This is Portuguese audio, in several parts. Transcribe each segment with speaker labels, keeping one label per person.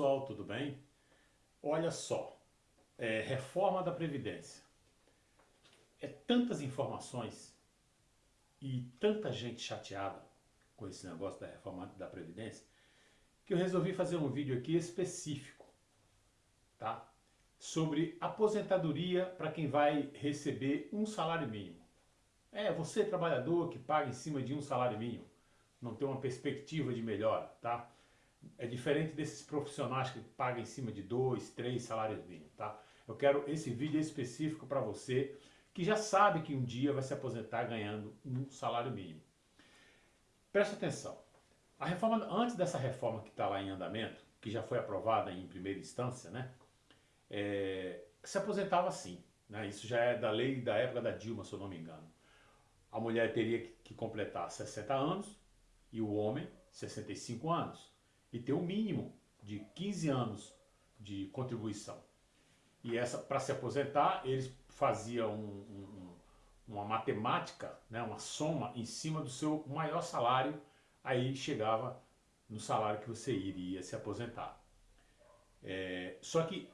Speaker 1: pessoal, tudo bem? Olha só, é, reforma da Previdência. É tantas informações e tanta gente chateada com esse negócio da reforma da Previdência que eu resolvi fazer um vídeo aqui específico, tá? Sobre aposentadoria para quem vai receber um salário mínimo. É, você trabalhador que paga em cima de um salário mínimo, não tem uma perspectiva de melhora, tá? É diferente desses profissionais que pagam em cima de dois, três salários mínimos, tá? Eu quero esse vídeo específico para você que já sabe que um dia vai se aposentar ganhando um salário mínimo. Preste atenção. A reforma, antes dessa reforma que está lá em andamento, que já foi aprovada em primeira instância, né? É, se aposentava assim. Né? Isso já é da lei da época da Dilma, se eu não me engano. A mulher teria que completar 60 anos e o homem 65 anos e ter o um mínimo de 15 anos de contribuição. E essa para se aposentar, eles faziam um, um, uma matemática, né, uma soma em cima do seu maior salário, aí chegava no salário que você iria se aposentar. É, só que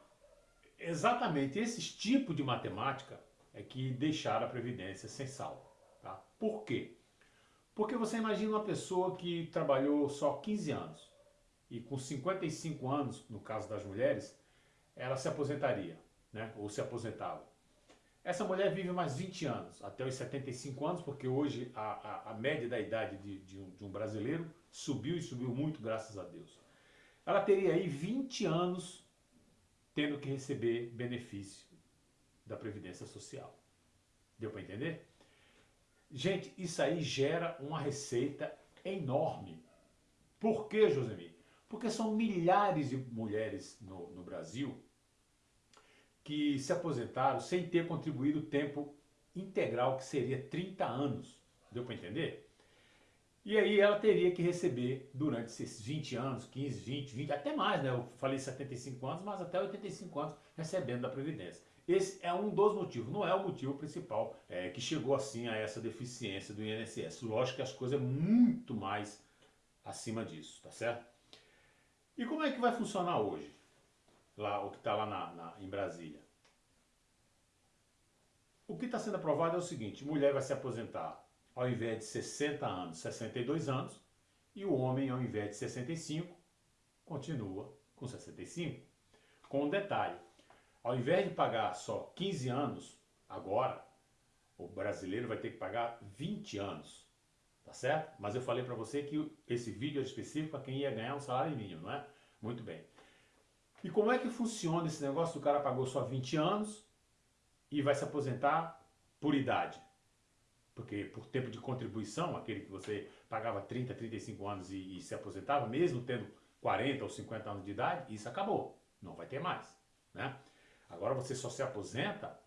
Speaker 1: exatamente esses tipos de matemática é que deixaram a Previdência sem salvo. Tá? Por quê? Porque você imagina uma pessoa que trabalhou só 15 anos, e com 55 anos, no caso das mulheres, ela se aposentaria, né? ou se aposentava. Essa mulher vive mais 20 anos, até os 75 anos, porque hoje a, a, a média da idade de, de, um, de um brasileiro subiu e subiu muito, graças a Deus. Ela teria aí 20 anos tendo que receber benefício da Previdência Social. Deu para entender? Gente, isso aí gera uma receita enorme. Por que, Josemir? Porque são milhares de mulheres no, no Brasil que se aposentaram sem ter contribuído o tempo integral, que seria 30 anos. Deu para entender? E aí ela teria que receber durante esses 20 anos, 15, 20, 20, até mais, né? Eu falei 75 anos, mas até 85 anos recebendo da Previdência. Esse é um dos motivos, não é o motivo principal é, que chegou assim a essa deficiência do INSS. Lógico que as coisas é muito mais acima disso, tá certo? E como é que vai funcionar hoje? Lá, o que está lá na, na, em Brasília. O que está sendo aprovado é o seguinte, mulher vai se aposentar ao invés de 60 anos, 62 anos, e o homem ao invés de 65, continua com 65. Com um detalhe, ao invés de pagar só 15 anos, agora, o brasileiro vai ter que pagar 20 anos. Tá certo? Mas eu falei para você que esse vídeo é específico para quem ia ganhar um salário mínimo, não é? Muito bem. E como é que funciona esse negócio do cara pagou só 20 anos e vai se aposentar por idade? Porque por tempo de contribuição, aquele que você pagava 30, 35 anos e, e se aposentava, mesmo tendo 40 ou 50 anos de idade, isso acabou. Não vai ter mais. Né? Agora você só se aposenta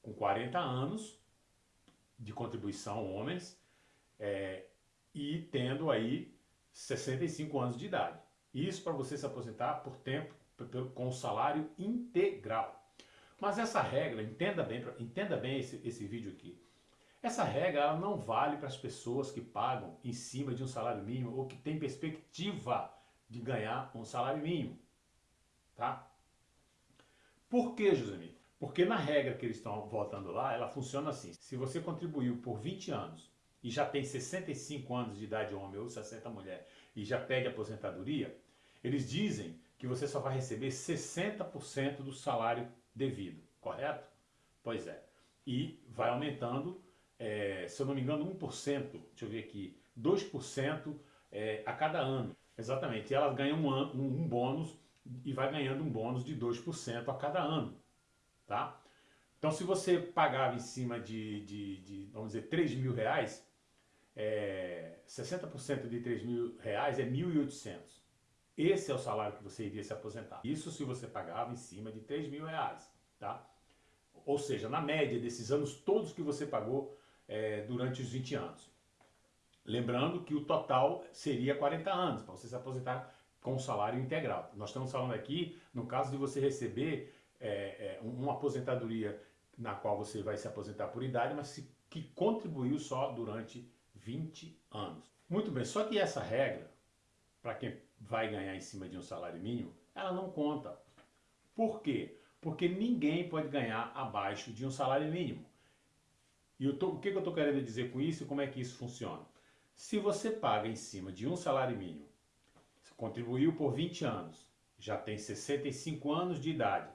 Speaker 1: com 40 anos de contribuição homens é, e tendo aí 65 anos de idade. Isso para você se aposentar por tempo com salário integral. Mas essa regra, entenda bem, entenda bem esse, esse vídeo aqui. Essa regra ela não vale para as pessoas que pagam em cima de um salário mínimo ou que têm perspectiva de ganhar um salário mínimo. Tá? Por que, Josemir? Porque na regra que eles estão voltando lá, ela funciona assim. Se você contribuiu por 20 anos e já tem 65 anos de idade homem ou 60 mulher e já pede aposentadoria, eles dizem que você só vai receber 60% do salário devido, correto? Pois é. E vai aumentando, é, se eu não me engano, 1%, deixa eu ver aqui, 2% é, a cada ano. Exatamente. E elas ganham um, um, um bônus e vai ganhando um bônus de 2% a cada ano. Tá? Então se você pagava em cima de, de, de vamos dizer, 3 mil reais, é, 60% de 3 mil reais é 1.800. Esse é o salário que você iria se aposentar. Isso se você pagava em cima de 3 mil reais. Tá? Ou seja, na média desses anos todos que você pagou é, durante os 20 anos. Lembrando que o total seria 40 anos, para você se aposentar com salário integral. Nós estamos falando aqui, no caso de você receber é, é, uma aposentadoria na qual você vai se aposentar por idade, mas que contribuiu só durante 20 anos. Muito bem, só que essa regra, para quem vai ganhar em cima de um salário mínimo, ela não conta. Por quê? Porque ninguém pode ganhar abaixo de um salário mínimo. E tô, o que, que eu estou querendo dizer com isso e como é que isso funciona? Se você paga em cima de um salário mínimo, contribuiu por 20 anos, já tem 65 anos de idade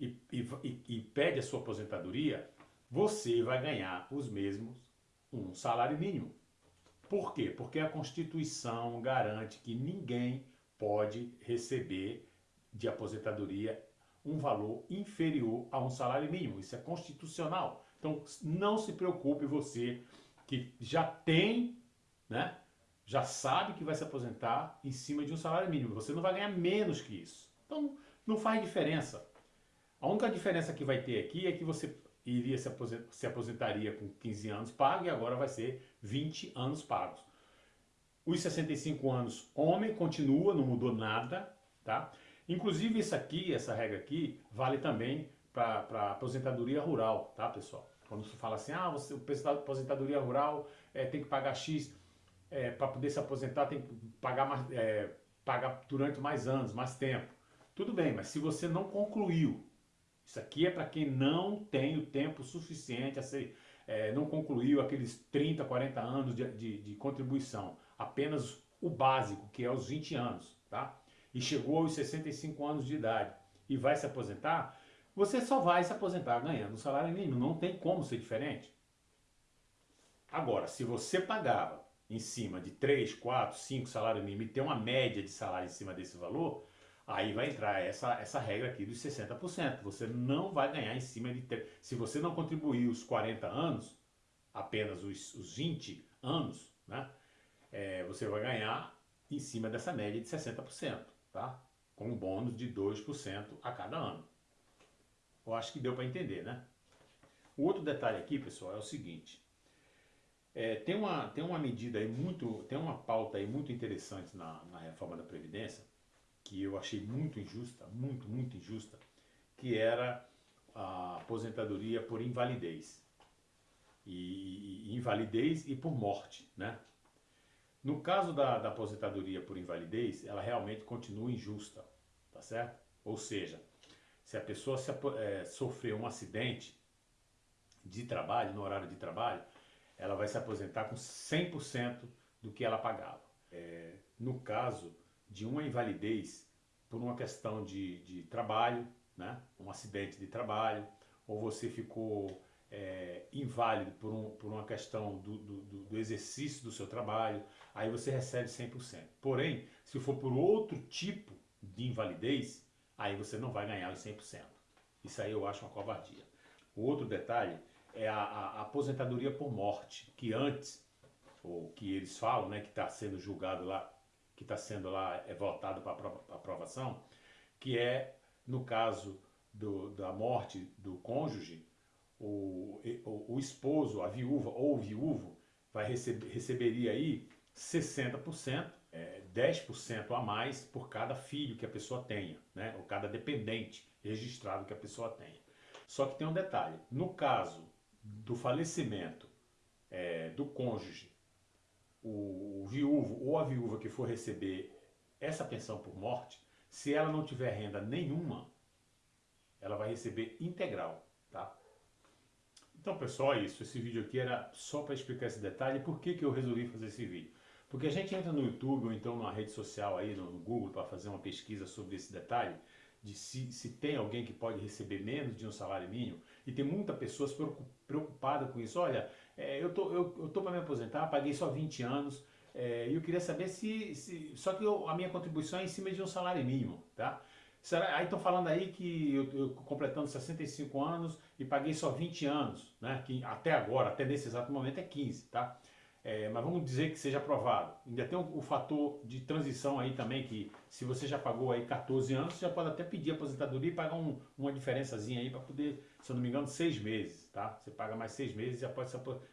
Speaker 1: e, e, e pede a sua aposentadoria, você vai ganhar os mesmos um salário mínimo. Por quê? Porque a Constituição garante que ninguém pode receber de aposentadoria um valor inferior a um salário mínimo. Isso é constitucional. Então não se preocupe você que já tem, né? Já sabe que vai se aposentar em cima de um salário mínimo. Você não vai ganhar menos que isso. Então não faz diferença. A única diferença que vai ter aqui é que você iria se, aposentar, se aposentaria com 15 anos pago e agora vai ser 20 anos pagos. Os 65 anos, homem continua, não mudou nada, tá? Inclusive isso aqui, essa regra aqui, vale também para aposentadoria rural, tá pessoal? Quando se fala assim, ah, você, aposentadoria rural é, tem que pagar X, é, para poder se aposentar tem que pagar, mais, é, pagar durante mais anos, mais tempo. Tudo bem, mas se você não concluiu isso aqui é para quem não tem o tempo suficiente, a ser, é, não concluiu aqueles 30, 40 anos de, de, de, contribuição. Apenas o básico, que é os 20 anos, tá? E chegou aos 65 anos de idade e vai se aposentar, você só vai se aposentar ganhando um salário mínimo. Não tem como ser diferente. Agora, se você pagava em cima de 3, 4, 5 salários mínimos e tem uma média de salário em cima desse valor, Aí vai entrar essa, essa regra aqui dos 60%. Você não vai ganhar em cima de... Se você não contribuir os 40 anos, apenas os, os 20 anos, né? É, você vai ganhar em cima dessa média de 60%, tá? Com um bônus de 2% a cada ano. Eu acho que deu para entender, né? O outro detalhe aqui, pessoal, é o seguinte. É, tem, uma, tem uma medida aí muito, tem uma pauta aí muito interessante na, na reforma da Previdência, que eu achei muito injusta, muito, muito injusta, que era a aposentadoria por invalidez. E, e invalidez e por morte, né? No caso da, da, aposentadoria por invalidez, ela realmente continua injusta, tá certo? Ou seja, se a pessoa se, é, sofreu um acidente de trabalho, no horário de trabalho, ela vai se aposentar com 100% do que ela pagava. É, no caso de uma invalidez por uma questão de, de trabalho, né? um acidente de trabalho, ou você ficou é, inválido por, um, por uma questão do, do, do, exercício do seu trabalho, aí você recebe 100%. Porém, se for por outro tipo de invalidez, aí você não vai ganhar os 100%. Isso aí eu acho uma covardia. O outro detalhe é a, a, aposentadoria por morte, que antes, ou que eles falam, né, que está sendo julgado lá que está sendo lá é votado para aprovação, que é, no caso do, da morte do cônjuge, o, o, o, esposo, a viúva ou o viúvo, vai receber, receberia aí 60%, é, 10% a mais por cada filho que a pessoa tenha, né? ou cada dependente registrado que a pessoa tenha. Só que tem um detalhe, no caso do falecimento é, do cônjuge o viúvo ou a viúva que for receber essa pensão por morte, se ela não tiver renda nenhuma, ela vai receber integral, tá? Então, pessoal, é isso. Esse vídeo aqui era só para explicar esse detalhe. Por que, que eu resolvi fazer esse vídeo? Porque a gente entra no YouTube ou então numa rede social aí, no Google, para fazer uma pesquisa sobre esse detalhe, de se, se tem alguém que pode receber menos de um salário mínimo, e tem muita pessoas preocupada com isso. Olha, é, eu tô, eu, tô para me aposentar, paguei só 20 anos, é, e eu queria saber se, se só que eu, a minha contribuição é em cima de um salário mínimo, tá? Será, aí estão falando aí que eu, eu, completando 65 anos e paguei só 20 anos, né? Que até agora, até nesse exato momento é 15, tá? É, mas vamos dizer que seja aprovado. Ainda tem o, o, fator de transição aí também, que se você já pagou aí 14 anos, você já pode até pedir aposentadoria e pagar um, uma diferençazinha aí para poder, se eu não me engano, seis meses, tá? Você paga mais seis meses e já pode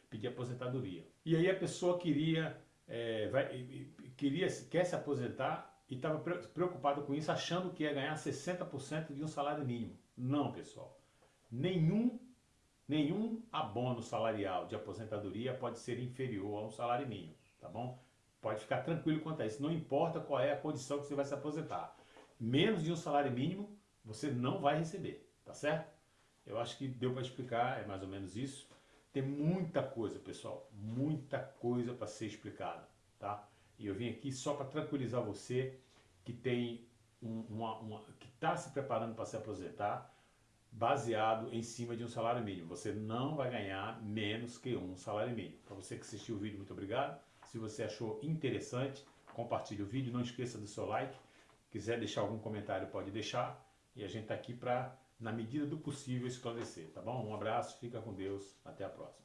Speaker 1: pedir aposentadoria. E aí a pessoa queria, é, vai, queria quer se aposentar e estava preocupado com isso, achando que ia ganhar 60% de um salário mínimo. Não, pessoal. Nenhum Nenhum abono salarial de aposentadoria pode ser inferior a um salário mínimo, tá bom? Pode ficar tranquilo quanto a isso, não importa qual é a condição que você vai se aposentar. menos de um salário mínimo você não vai receber, tá certo? Eu acho que deu para explicar, é mais ou menos isso. Tem muita coisa, pessoal, muita coisa para ser explicada, tá? E eu vim aqui só para tranquilizar você que tem um, uma, uma, que está se preparando para se aposentar, baseado em cima de um salário mínimo. Você não vai ganhar menos que um salário mínimo. Para você que assistiu o vídeo, muito obrigado. Se você achou interessante, compartilhe o vídeo. Não esqueça do seu like. Quiser deixar algum comentário, pode deixar. E a gente está aqui para, na medida do possível, esclarecer, tá bom? Um abraço, fica com Deus, até a próxima.